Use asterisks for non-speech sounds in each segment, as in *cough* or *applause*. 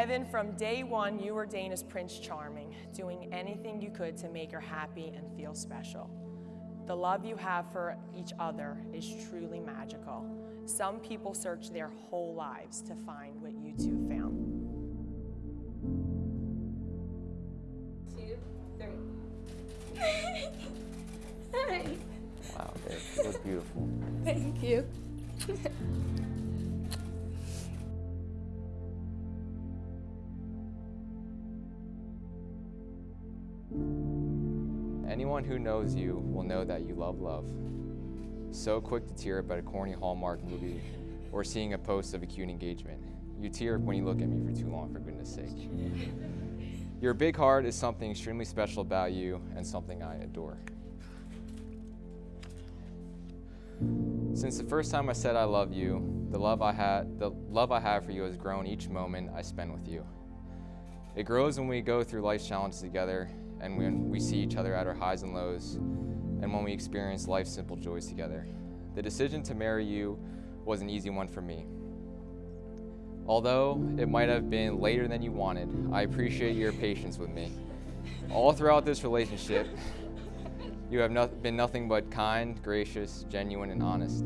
Evan, from day one, you were Dana's Prince Charming, doing anything you could to make her happy and feel special. The love you have for each other is truly magical. Some people search their whole lives to find what you two found. Two, three. *laughs* Hi. Wow, babe, you look beautiful. Thank you. *laughs* Anyone who knows you will know that you love love. So quick to tear up at a corny Hallmark movie or seeing a post of a cute engagement. You tear up when you look at me for too long, for goodness sake. Your big heart is something extremely special about you and something I adore. Since the first time I said I love you, the love I had, the love I have for you has grown each moment I spend with you. It grows when we go through life's challenges together and when we see each other at our highs and lows and when we experience life's simple joys together. The decision to marry you was an easy one for me. Although it might have been later than you wanted, I appreciate your patience with me. All throughout this relationship, you have been nothing but kind, gracious, genuine, and honest.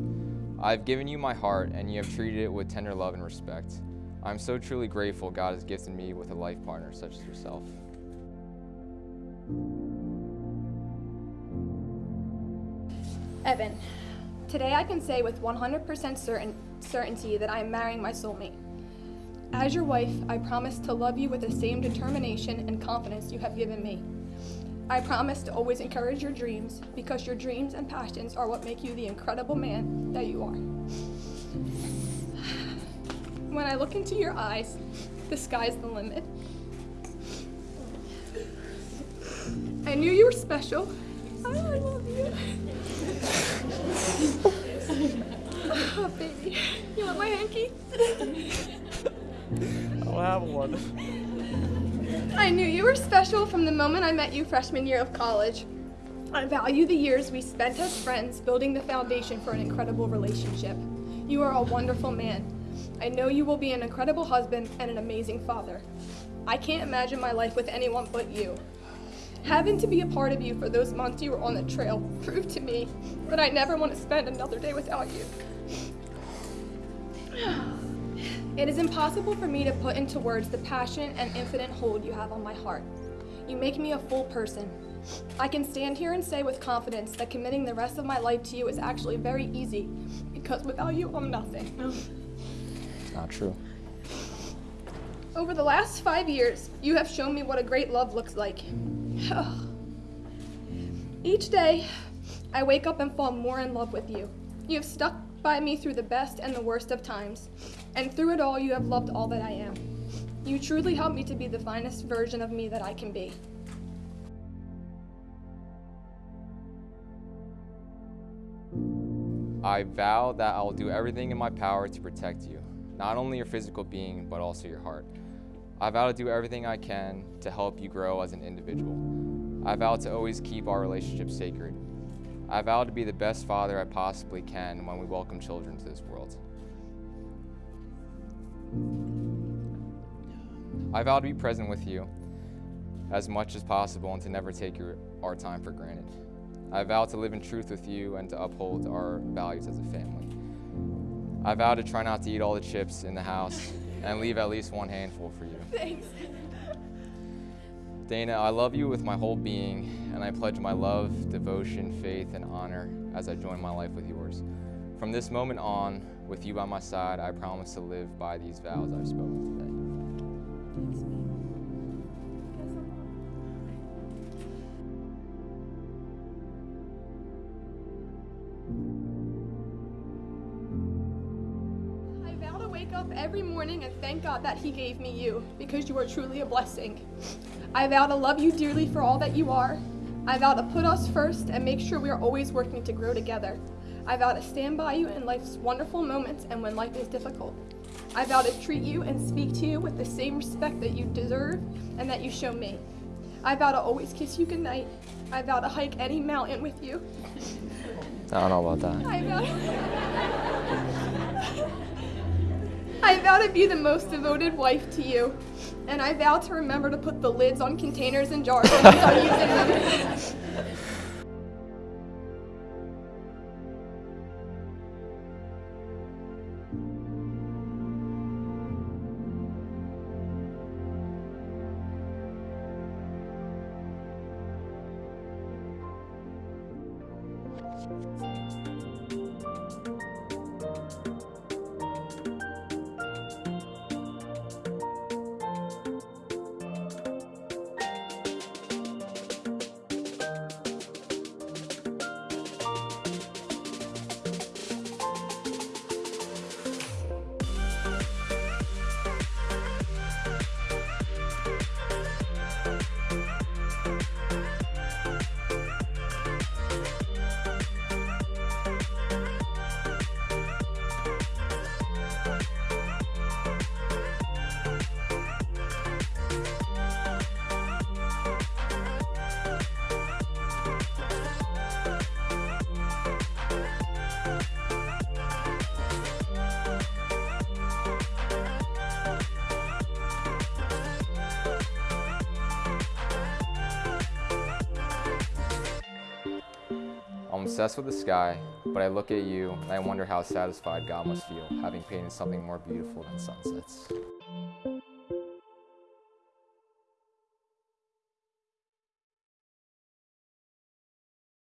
I've given you my heart, and you have treated it with tender love and respect. I'm so truly grateful God has gifted me with a life partner such as yourself. Evan, today I can say with 100% certain, certainty that I am marrying my soulmate. As your wife, I promise to love you with the same determination and confidence you have given me. I promise to always encourage your dreams because your dreams and passions are what make you the incredible man that you are. *sighs* When I look into your eyes, the sky's the limit. I knew you were special. Ah, I love you. oh, baby. You want my hanky? I'll have one. I knew you were special from the moment I met you freshman year of college. I value the years we spent as friends building the foundation for an incredible relationship. You are a wonderful man. I know you will be an incredible husband and an amazing father. I can't imagine my life with anyone but you. Having to be a part of you for those months you were on the trail proved to me that I never want to spend another day without you. It is impossible for me to put into words the passion and infinite hold you have on my heart. You make me a full person. I can stand here and say with confidence that committing the rest of my life to you is actually very easy because without you, I'm nothing. Not true. Over the last five years, you have shown me what a great love looks like. *sighs* Each day, I wake up and fall more in love with you. You have stuck by me through the best and the worst of times, and through it all, you have loved all that I am. You truly helped me to be the finest version of me that I can be. I vow that I will do everything in my power to protect you, not only your physical being, but also your heart. I vow to do everything I can to help you grow as an individual. I vow to always keep our relationship sacred. I vow to be the best father I possibly can when we welcome children to this world. I vow to be present with you as much as possible and to never take your, our time for granted. I vow to live in truth with you and to uphold our values as a family. I vow to try not to eat all the chips in the house and leave at least one handful for you. Thanks. Dana, I love you with my whole being, and I pledge my love, devotion, faith, and honor as I join my life with yours. From this moment on, with you by my side, I promise to live by these vows I've spoken today. Wake up every morning and thank God that He gave me you, because you are truly a blessing. I vow to love you dearly for all that you are. I vow to put us first and make sure we are always working to grow together. I vow to stand by you in life's wonderful moments and when life is difficult. I vow to treat you and speak to you with the same respect that you deserve and that you show me. I vow to always kiss you goodnight. I vow to hike any mountain with you. I don't know about that. I vow. *laughs* I vow to be the most devoted wife to you, and I vow to remember to put the lids on containers and jars when I'm using them. I'm obsessed with the sky, but I look at you and I wonder how satisfied God must feel having painted something more beautiful than sunsets.